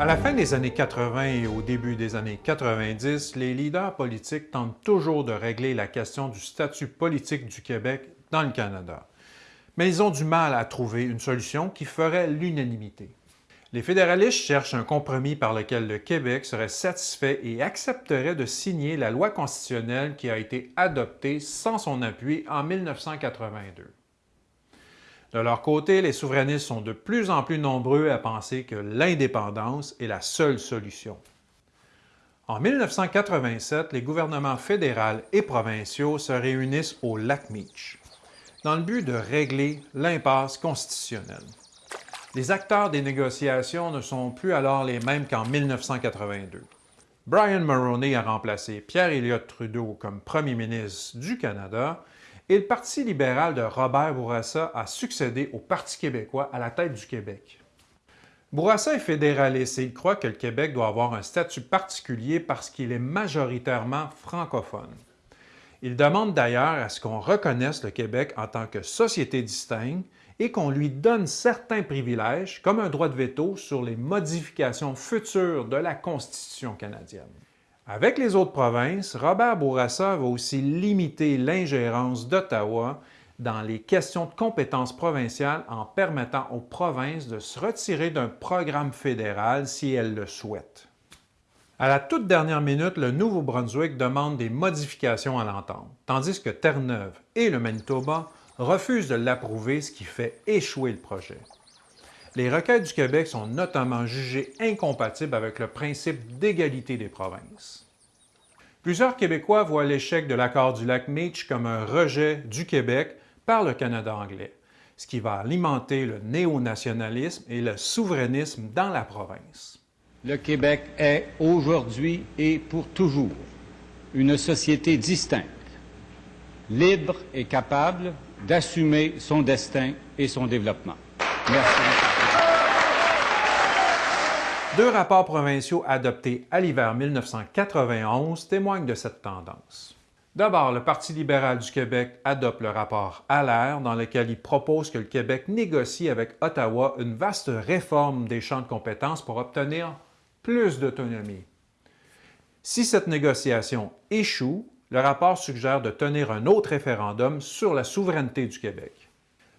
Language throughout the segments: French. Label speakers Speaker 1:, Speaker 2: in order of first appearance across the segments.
Speaker 1: À la fin des années 80 et au début des années 90, les leaders politiques tentent toujours de régler la question du statut politique du Québec dans le Canada. Mais ils ont du mal à trouver une solution qui ferait l'unanimité. Les fédéralistes cherchent un compromis par lequel le Québec serait satisfait et accepterait de signer la loi constitutionnelle qui a été adoptée sans son appui en 1982. De leur côté, les souverainistes sont de plus en plus nombreux à penser que l'indépendance est la seule solution. En 1987, les gouvernements fédéral et provinciaux se réunissent au Lac Meach dans le but de régler l'impasse constitutionnelle. Les acteurs des négociations ne sont plus alors les mêmes qu'en 1982. Brian Mulroney a remplacé Pierre Elliott Trudeau comme premier ministre du Canada et le Parti libéral de Robert Bourassa a succédé au Parti québécois à la tête du Québec. Bourassa est fédéraliste et il croit que le Québec doit avoir un statut particulier parce qu'il est majoritairement francophone. Il demande d'ailleurs à ce qu'on reconnaisse le Québec en tant que société distincte et qu'on lui donne certains privilèges, comme un droit de veto sur les modifications futures de la Constitution canadienne. Avec les autres provinces, Robert Bourassa va aussi limiter l'ingérence d'Ottawa dans les questions de compétences provinciales en permettant aux provinces de se retirer d'un programme fédéral si elles le souhaitent. À la toute dernière minute, le Nouveau-Brunswick demande des modifications à l'entente, tandis que Terre-Neuve et le Manitoba refuse de l'approuver, ce qui fait échouer le projet. Les requêtes du Québec sont notamment jugées incompatibles avec le principe d'égalité des provinces. Plusieurs Québécois voient l'échec de l'accord du lac Meach comme un rejet du Québec par le Canada anglais, ce qui va alimenter le néo-nationalisme et le souverainisme dans la province.
Speaker 2: Le Québec est aujourd'hui et pour toujours une société distincte, libre et capable d'assumer son destin et son développement. Merci.
Speaker 1: Deux rapports provinciaux adoptés à l'hiver 1991 témoignent de cette tendance. D'abord, le Parti libéral du Québec adopte le rapport Allaire dans lequel il propose que le Québec négocie avec Ottawa une vaste réforme des champs de compétences pour obtenir plus d'autonomie. Si cette négociation échoue, le rapport suggère de tenir un autre référendum sur la souveraineté du Québec.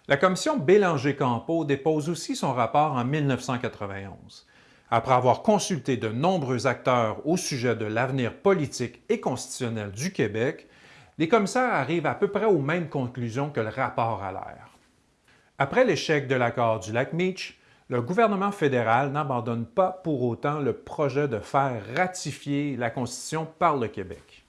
Speaker 1: La commission Bélanger-Campeau dépose aussi son rapport en 1991. Après avoir consulté de nombreux acteurs au sujet de l'avenir politique et constitutionnel du Québec, les commissaires arrivent à peu près aux mêmes conclusions que le rapport à l'air. Après l'échec de l'accord du lac Meach, le gouvernement fédéral n'abandonne pas pour autant le projet de faire ratifier la Constitution par le Québec.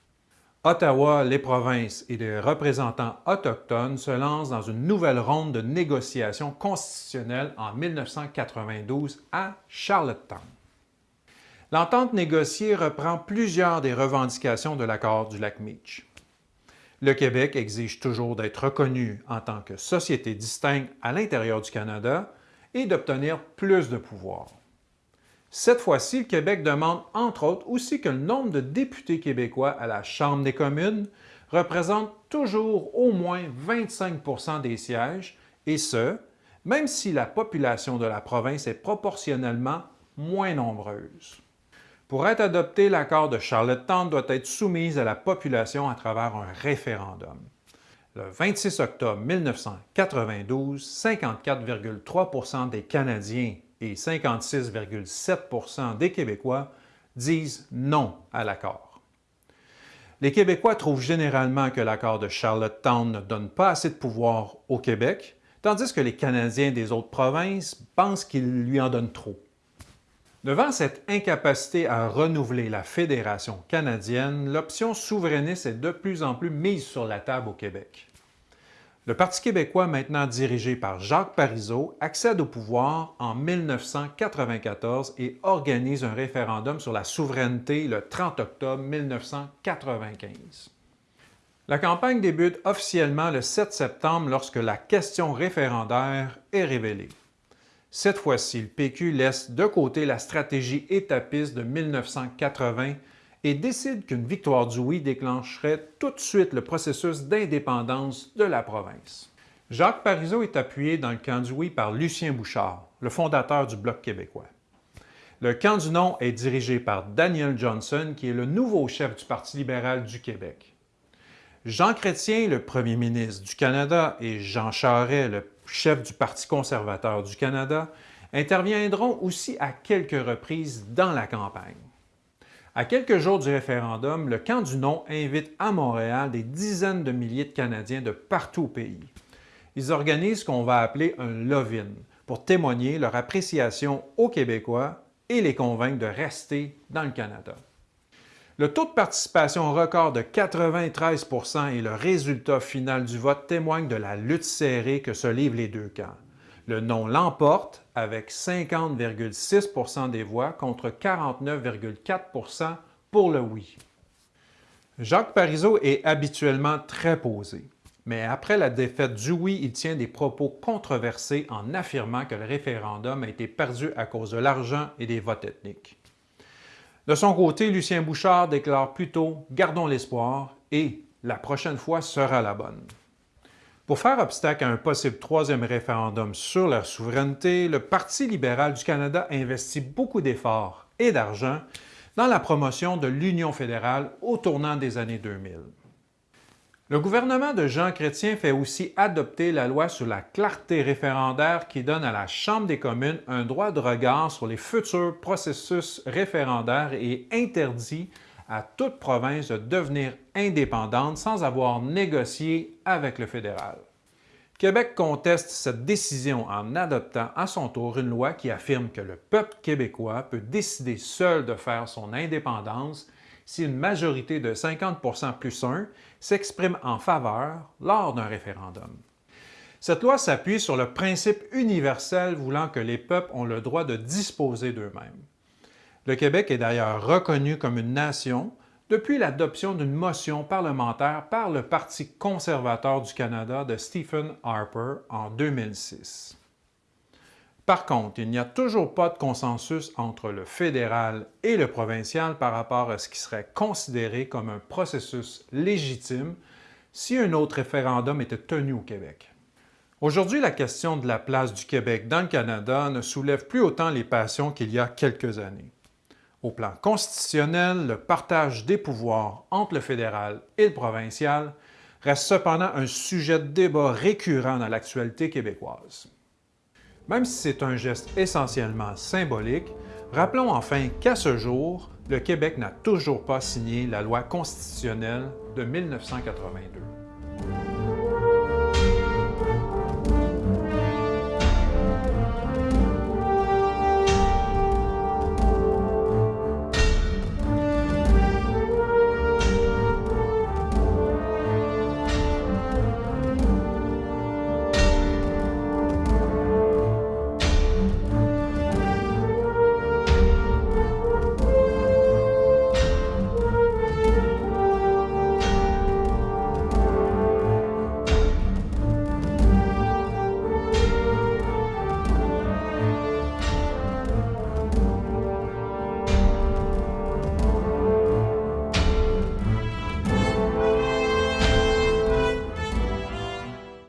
Speaker 1: Ottawa, les provinces et les représentants autochtones se lancent dans une nouvelle ronde de négociations constitutionnelles en 1992 à Charlottetown. L'entente négociée reprend plusieurs des revendications de l'accord du lac Meach. Le Québec exige toujours d'être reconnu en tant que société distincte à l'intérieur du Canada et d'obtenir plus de pouvoir. Cette fois-ci, le Québec demande, entre autres, aussi que le nombre de députés québécois à la Chambre des communes représente toujours au moins 25% des sièges, et ce, même si la population de la province est proportionnellement moins nombreuse. Pour être adopté, l'accord de Charlottetown doit être soumis à la population à travers un référendum. Le 26 octobre 1992, 54,3% des Canadiens et 56,7% des Québécois disent non à l'accord. Les Québécois trouvent généralement que l'accord de Charlottetown ne donne pas assez de pouvoir au Québec, tandis que les Canadiens des autres provinces pensent qu'il lui en donne trop. Devant cette incapacité à renouveler la Fédération canadienne, l'option souverainiste est de plus en plus mise sur la table au Québec. Le Parti québécois, maintenant dirigé par Jacques Parizeau, accède au pouvoir en 1994 et organise un référendum sur la souveraineté le 30 octobre 1995. La campagne débute officiellement le 7 septembre lorsque la question référendaire est révélée. Cette fois-ci, le PQ laisse de côté la stratégie étapiste de 1980 et décide qu'une victoire du oui déclencherait tout de suite le processus d'indépendance de la province. Jacques Parizeau est appuyé dans le camp du oui par Lucien Bouchard, le fondateur du Bloc québécois. Le camp du non est dirigé par Daniel Johnson, qui est le nouveau chef du Parti libéral du Québec. Jean Chrétien, le premier ministre du Canada, et Jean Charest, le chef du Parti conservateur du Canada, interviendront aussi à quelques reprises dans la campagne. À quelques jours du référendum, le camp du non invite à Montréal des dizaines de milliers de Canadiens de partout au pays. Ils organisent ce qu'on va appeler un love-in pour témoigner leur appréciation aux Québécois et les convaincre de rester dans le Canada. Le taux de participation record de 93% et le résultat final du vote témoignent de la lutte serrée que se livrent les deux camps. Le non l'emporte avec 50,6% des voix contre 49,4% pour le oui. Jacques Parizeau est habituellement très posé, mais après la défaite du oui, il tient des propos controversés en affirmant que le référendum a été perdu à cause de l'argent et des votes ethniques. De son côté, Lucien Bouchard déclare plutôt « Gardons l'espoir » et « La prochaine fois sera la bonne ». Pour faire obstacle à un possible troisième référendum sur la souveraineté, le Parti libéral du Canada investit beaucoup d'efforts et d'argent dans la promotion de l'Union fédérale au tournant des années 2000. Le gouvernement de Jean Chrétien fait aussi adopter la loi sur la clarté référendaire qui donne à la Chambre des communes un droit de regard sur les futurs processus référendaires et interdit à toute province de devenir indépendante sans avoir négocié avec le fédéral. Québec conteste cette décision en adoptant à son tour une loi qui affirme que le peuple québécois peut décider seul de faire son indépendance si une majorité de 50% plus 1 s'exprime en faveur lors d'un référendum. Cette loi s'appuie sur le principe universel voulant que les peuples ont le droit de disposer d'eux-mêmes. Le Québec est d'ailleurs reconnu comme une nation depuis l'adoption d'une motion parlementaire par le Parti conservateur du Canada de Stephen Harper en 2006. Par contre, il n'y a toujours pas de consensus entre le fédéral et le provincial par rapport à ce qui serait considéré comme un processus légitime si un autre référendum était tenu au Québec. Aujourd'hui, la question de la place du Québec dans le Canada ne soulève plus autant les passions qu'il y a quelques années. Au plan constitutionnel, le partage des pouvoirs entre le fédéral et le provincial reste cependant un sujet de débat récurrent dans l'actualité québécoise. Même si c'est un geste essentiellement symbolique, rappelons enfin qu'à ce jour, le Québec n'a toujours pas signé la loi constitutionnelle de 1982.